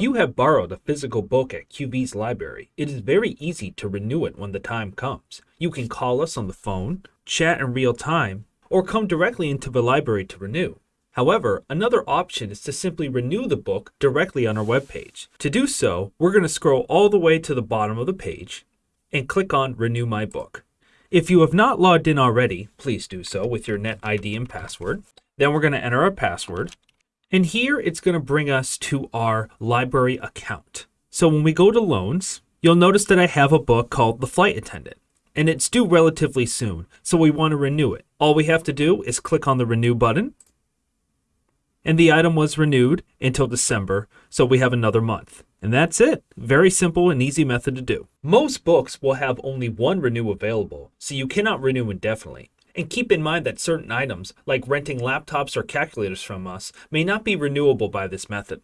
you have borrowed a physical book at QV's library, it is very easy to renew it when the time comes. You can call us on the phone, chat in real time, or come directly into the library to renew. However, another option is to simply renew the book directly on our webpage. To do so, we're going to scroll all the way to the bottom of the page and click on Renew My Book. If you have not logged in already, please do so with your NetID and password. Then we're going to enter our password. And here it's going to bring us to our library account. So when we go to loans, you'll notice that I have a book called The Flight Attendant. And it's due relatively soon, so we want to renew it. All we have to do is click on the Renew button and the item was renewed until December, so we have another month. And that's it. Very simple and easy method to do. Most books will have only one renew available, so you cannot renew indefinitely. And keep in mind that certain items, like renting laptops or calculators from us, may not be renewable by this method.